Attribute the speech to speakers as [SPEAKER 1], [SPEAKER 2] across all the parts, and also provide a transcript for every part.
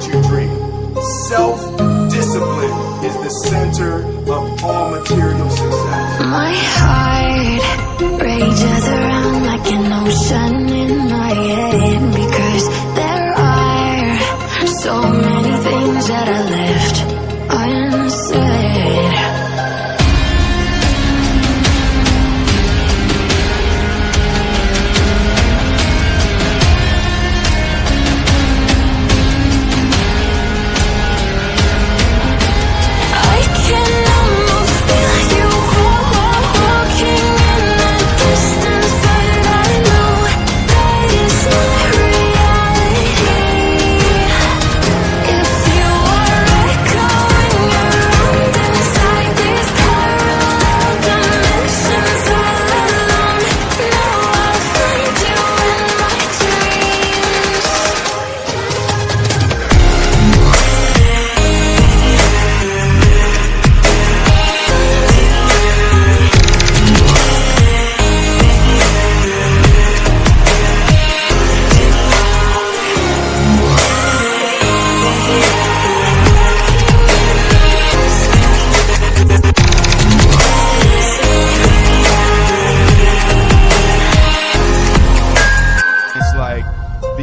[SPEAKER 1] what you dream. Self-discipline is the center of all material success.
[SPEAKER 2] My heart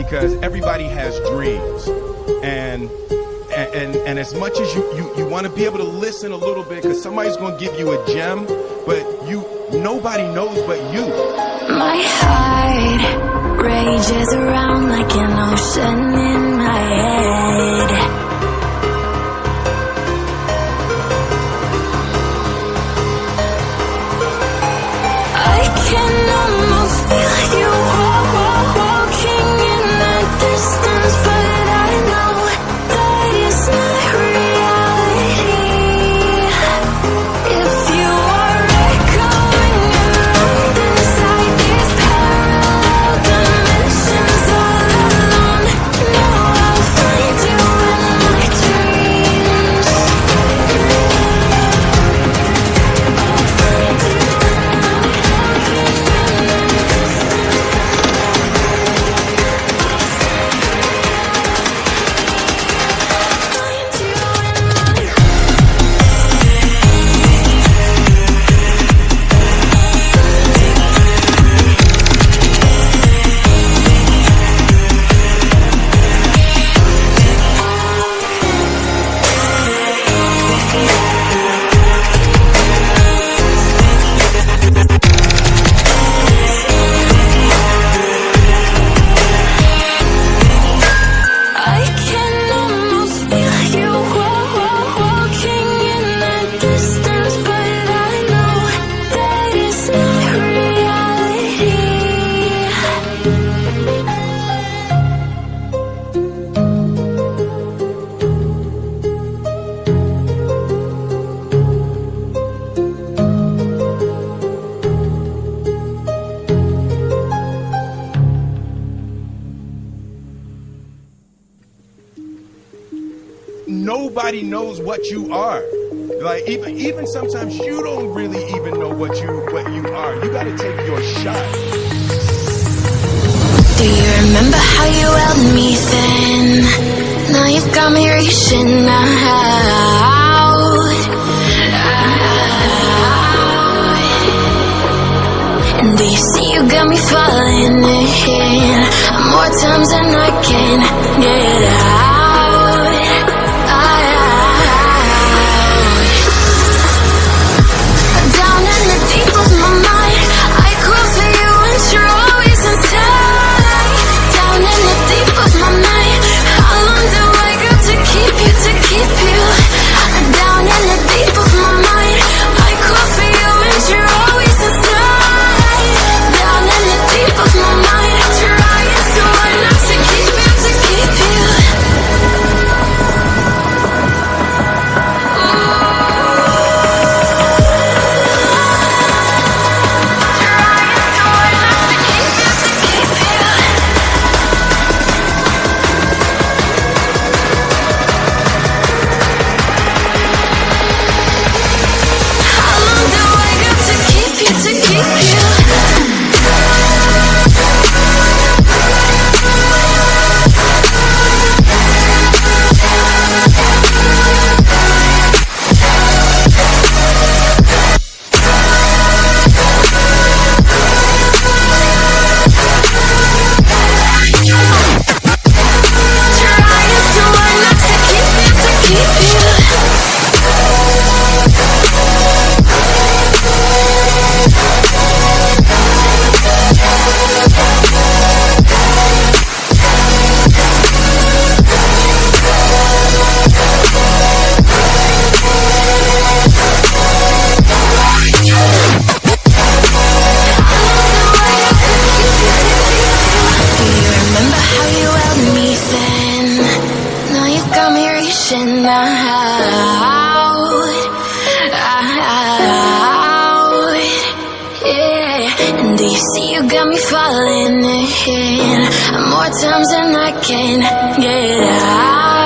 [SPEAKER 2] because
[SPEAKER 1] everybody has dreams, and and and, and as much as you you, you want to be able to listen a little bit, because somebody's going to give you a gem, but you nobody knows but you.
[SPEAKER 2] My heart rages around like an ocean
[SPEAKER 1] Nobody knows what you are. Like even even sometimes you don't really even know what you what you are. You got to take your shot.
[SPEAKER 2] Do you remember how you held me then? Now you've got me reaching out. And do you see you got me falling in more times than I can get out? See, you got me falling in More times than I can get out.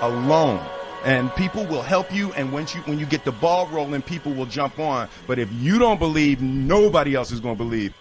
[SPEAKER 1] alone. And people will help you and once you when you get the ball rolling people will jump on. But if you don't believe nobody else is going to believe.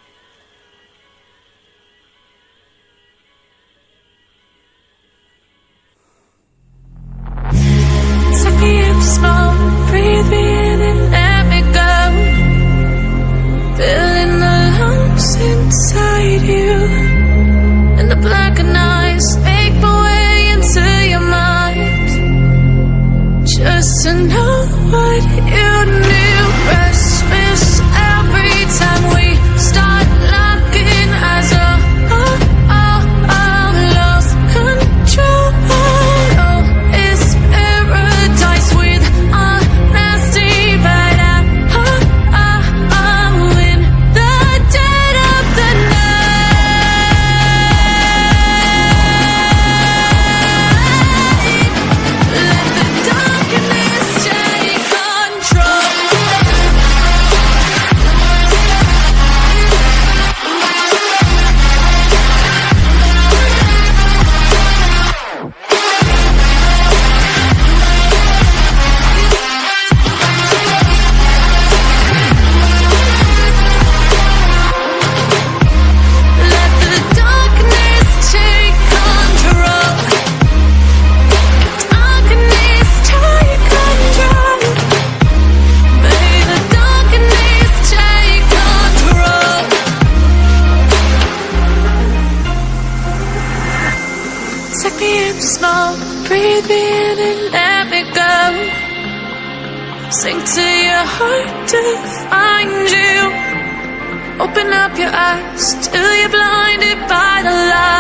[SPEAKER 2] Breathe me in and let me go. Sink to your heart to find you. Open up your eyes till you're blinded by the light.